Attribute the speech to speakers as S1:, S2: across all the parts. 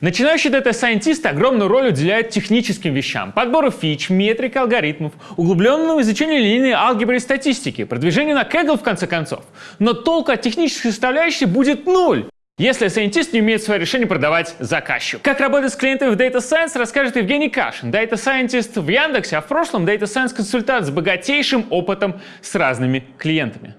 S1: Начинающие дата-сайентисты огромную роль уделяют техническим вещам, подбору фич, метрик, алгоритмов, углубленному изучению линейной алгебры и статистики, продвижению на Kaggle в конце концов. Но толку от технической составляющей будет нуль, если сайентист не умеет свое решение продавать заказчику. Как работать с клиентами в Data Science, расскажет Евгений Кашин, Data Scientist в Яндексе, а в прошлом Data Science консультант с богатейшим опытом с разными клиентами.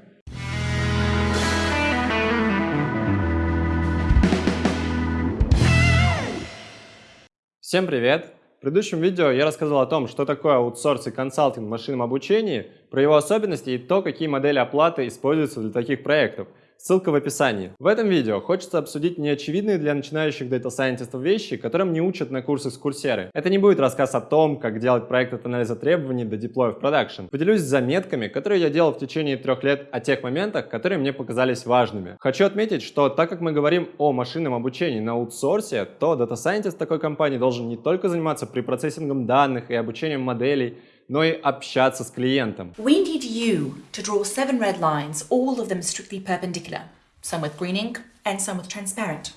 S2: Всем привет! В предыдущем видео я рассказал о том, что такое аутсорс и консалтинг в машинном обучении, про его особенности и то, какие модели оплаты используются для таких проектов – Ссылка в описании. В этом видео хочется обсудить неочевидные для начинающих Scientist вещи, которым не учат на курсах с курсеры. Это не будет рассказ о том, как делать проект от анализа требований до деплоя в продакшн. Поделюсь заметками, которые я делал в течение трех лет о тех моментах, которые мне показались важными. Хочу отметить, что так как мы говорим о машинном обучении на аутсорсе, то Scientist такой компании должен не только заниматься препроцессингом данных и обучением моделей, но и общаться с клиентом.
S3: We need you to draw seven red lines, all of them strictly perpendicular, some with green ink and some with transparent.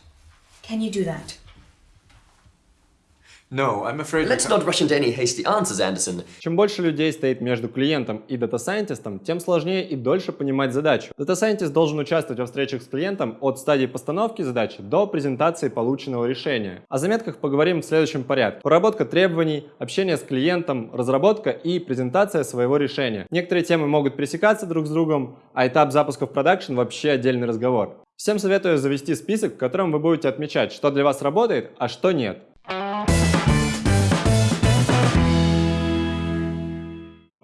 S3: Can you do that?
S4: No, I'm afraid...
S5: Let's not rush into any hasty answers, Anderson.
S2: Чем больше людей стоит между клиентом и дата-сайентистом, тем сложнее и дольше понимать задачу. Дата-сайентист должен участвовать во встречах с клиентом от стадии постановки задачи до презентации полученного решения. О заметках поговорим в следующем порядке. Проработка требований, общение с клиентом, разработка и презентация своего решения. Некоторые темы могут пересекаться друг с другом, а этап запуска в продакшн вообще отдельный разговор. Всем советую завести список, в котором вы будете отмечать, что для вас работает, а что нет.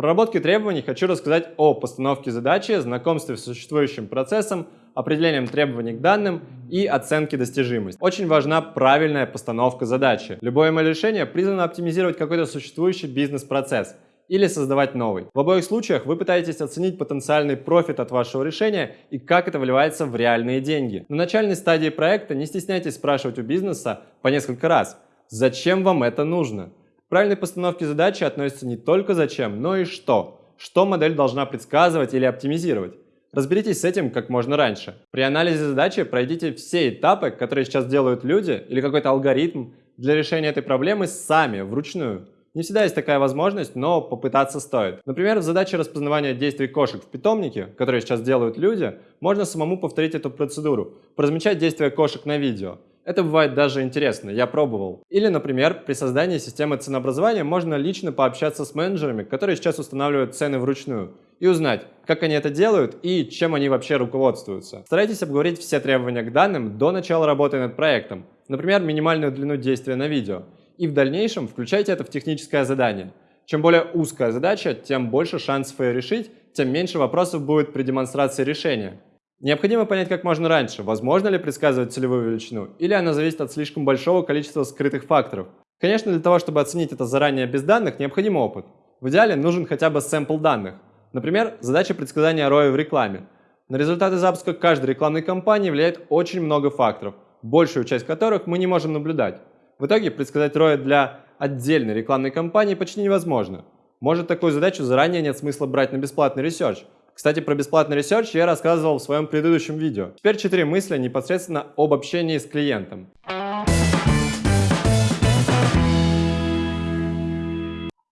S2: Проработке требований хочу рассказать о постановке задачи, знакомстве с существующим процессом, определением требований к данным и оценке достижимости. Очень важна правильная постановка задачи. Любое мое решение призвано оптимизировать какой-то существующий бизнес-процесс или создавать новый. В обоих случаях вы пытаетесь оценить потенциальный профит от вашего решения и как это вливается в реальные деньги. На начальной стадии проекта не стесняйтесь спрашивать у бизнеса по несколько раз, зачем вам это нужно? Правильной постановке задачи относится не только зачем, но и что. Что модель должна предсказывать или оптимизировать. Разберитесь с этим как можно раньше. При анализе задачи пройдите все этапы, которые сейчас делают люди или какой-то алгоритм для решения этой проблемы сами, вручную. Не всегда есть такая возможность, но попытаться стоит. Например, в задаче распознавания действий кошек в питомнике, которые сейчас делают люди, можно самому повторить эту процедуру, поразмечать действия кошек на видео. Это бывает даже интересно, я пробовал. Или, например, при создании системы ценообразования можно лично пообщаться с менеджерами, которые сейчас устанавливают цены вручную, и узнать, как они это делают и чем они вообще руководствуются. Старайтесь обговорить все требования к данным до начала работы над проектом, например, минимальную длину действия на видео, и в дальнейшем включайте это в техническое задание. Чем более узкая задача, тем больше шансов ее решить, тем меньше вопросов будет при демонстрации решения. Необходимо понять как можно раньше, возможно ли предсказывать целевую величину, или она зависит от слишком большого количества скрытых факторов. Конечно, для того, чтобы оценить это заранее без данных, необходим опыт. В идеале нужен хотя бы sample данных. Например, задача предсказания ROI в рекламе. На результаты запуска каждой рекламной кампании влияет очень много факторов, большую часть которых мы не можем наблюдать. В итоге предсказать ROI для отдельной рекламной кампании почти невозможно. Может такую задачу заранее нет смысла брать на бесплатный research, кстати, про бесплатный research я рассказывал в своем предыдущем видео. Теперь четыре мысли непосредственно об общении с клиентом.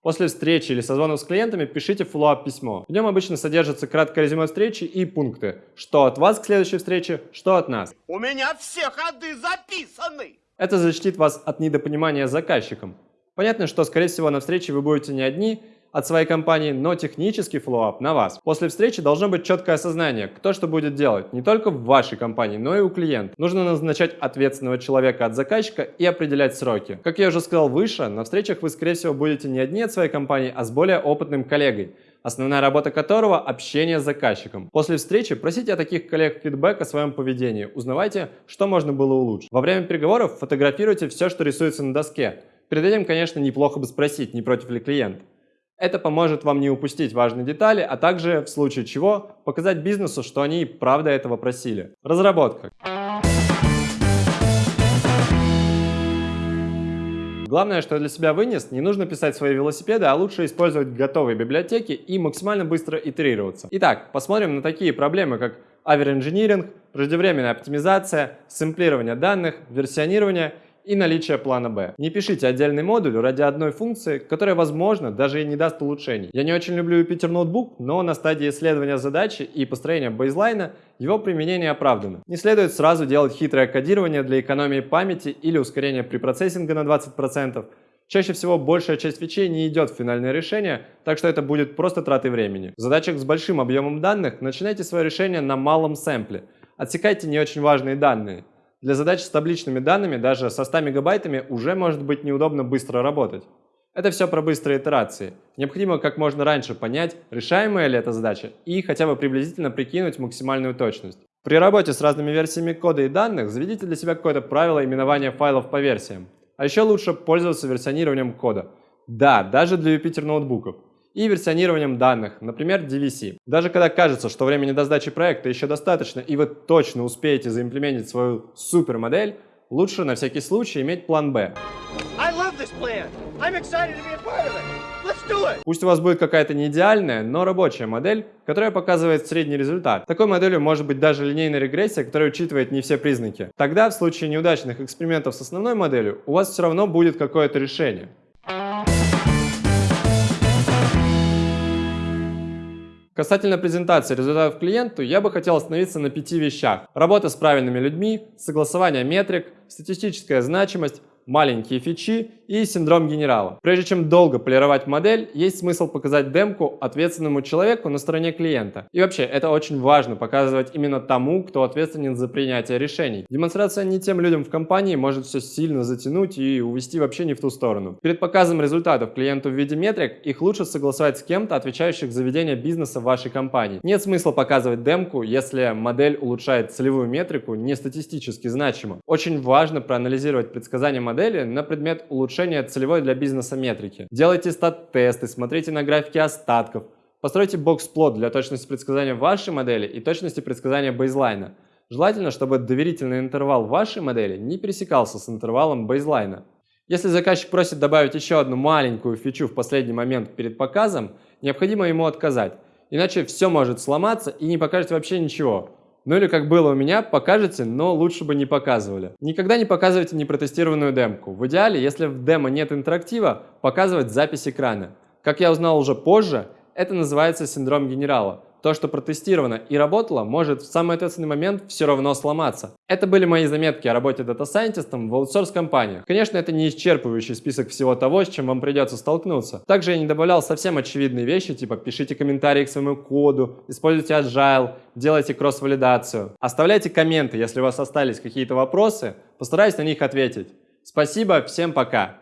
S2: После встречи или созвонов с клиентами пишите follow-up письмо. В нем обычно содержится краткое резюме встречи и пункты. Что от вас к следующей встрече, что от нас.
S6: У меня все ходы записаны!
S2: Это защитит вас от недопонимания заказчиком. Понятно, что, скорее всего, на встрече вы будете не одни, от своей компании, но технический follow-up на вас. После встречи должно быть четкое осознание, кто что будет делать, не только в вашей компании, но и у клиента. Нужно назначать ответственного человека от заказчика и определять сроки. Как я уже сказал выше, на встречах вы, скорее всего, будете не одни от своей компании, а с более опытным коллегой основная работа которого – общение с заказчиком. После встречи просите от таких коллег фидбэк о своем поведении, узнавайте, что можно было улучшить. Во время переговоров фотографируйте все, что рисуется на доске. Перед этим, конечно, неплохо бы спросить, не против ли клиент. Это поможет вам не упустить важные детали, а также, в случае чего, показать бизнесу, что они правда этого просили. Разработка. Главное, что для себя вынес, не нужно писать свои велосипеды, а лучше использовать готовые библиотеки и максимально быстро итерироваться. Итак, посмотрим на такие проблемы, как аверинжиниринг, преждевременная оптимизация, сэмплирование данных, версионирование и наличие плана Б. Не пишите отдельный модуль ради одной функции, которая, возможно, даже и не даст улучшений. Я не очень люблю Jupyter Notebook, но на стадии исследования задачи и построения бейзлайна его применение оправдано. Не следует сразу делать хитрое кодирование для экономии памяти или ускорения препроцессинга на 20%. Чаще всего большая часть фичей не идет в финальное решение, так что это будет просто тратой времени. В задачах с большим объемом данных начинайте свое решение на малом сэмпле. Отсекайте не очень важные данные. Для задач с табличными данными даже со 100 мегабайтами уже может быть неудобно быстро работать. Это все про быстрые итерации. Необходимо как можно раньше понять, решаемая ли эта задача, и хотя бы приблизительно прикинуть максимальную точность. При работе с разными версиями кода и данных заведите для себя какое-то правило именования файлов по версиям. А еще лучше пользоваться версионированием кода. Да, даже для Jupyter ноутбуков и версионированием данных, например, DVC. Даже когда кажется, что времени до сдачи проекта еще достаточно и вы точно успеете заимплементить свою супермодель, лучше на всякий случай иметь план Б. Пусть у вас будет какая-то не идеальная, но рабочая модель, которая показывает средний результат. Такой моделью может быть даже линейная регрессия, которая учитывает не все признаки. Тогда в случае неудачных экспериментов с основной моделью у вас все равно будет какое-то решение. Касательно презентации результатов клиенту, я бы хотел остановиться на пяти вещах. Работа с правильными людьми, согласование метрик, статистическая значимость, маленькие фичи и синдром генерала. Прежде чем долго полировать модель, есть смысл показать демку ответственному человеку на стороне клиента. И вообще, это очень важно показывать именно тому, кто ответственен за принятие решений. Демонстрация не тем людям в компании может все сильно затянуть и увести вообще не в ту сторону. Перед показом результатов клиенту в виде метрик, их лучше согласовать с кем-то, отвечающих за ведение бизнеса в вашей компании. Нет смысла показывать демку, если модель улучшает целевую метрику не статистически значимо. Очень важно проанализировать предсказания модели на предмет улучшения целевой для бизнеса метрики. Делайте стат-тесты, смотрите на графики остатков, постройте бокс-плот для точности предсказания вашей модели и точности предсказания бейзлайна. Желательно, чтобы доверительный интервал вашей модели не пересекался с интервалом бейзлайна. Если заказчик просит добавить еще одну маленькую фичу в последний момент перед показом, необходимо ему отказать, иначе все может сломаться и не покажет вообще ничего. Ну или как было у меня, покажете, но лучше бы не показывали. Никогда не показывайте непротестированную демку. В идеале, если в демо нет интерактива, показывать запись экрана. Как я узнал уже позже, это называется синдром генерала. То, что протестировано и работало, может в самый ответственный момент все равно сломаться. Это были мои заметки о работе дата-сайентистом в аутсорс-компаниях. Конечно, это не исчерпывающий список всего того, с чем вам придется столкнуться. Также я не добавлял совсем очевидные вещи, типа пишите комментарии к своему коду, используйте agile, делайте кросс-валидацию. Оставляйте комменты, если у вас остались какие-то вопросы, постараюсь на них ответить. Спасибо, всем пока!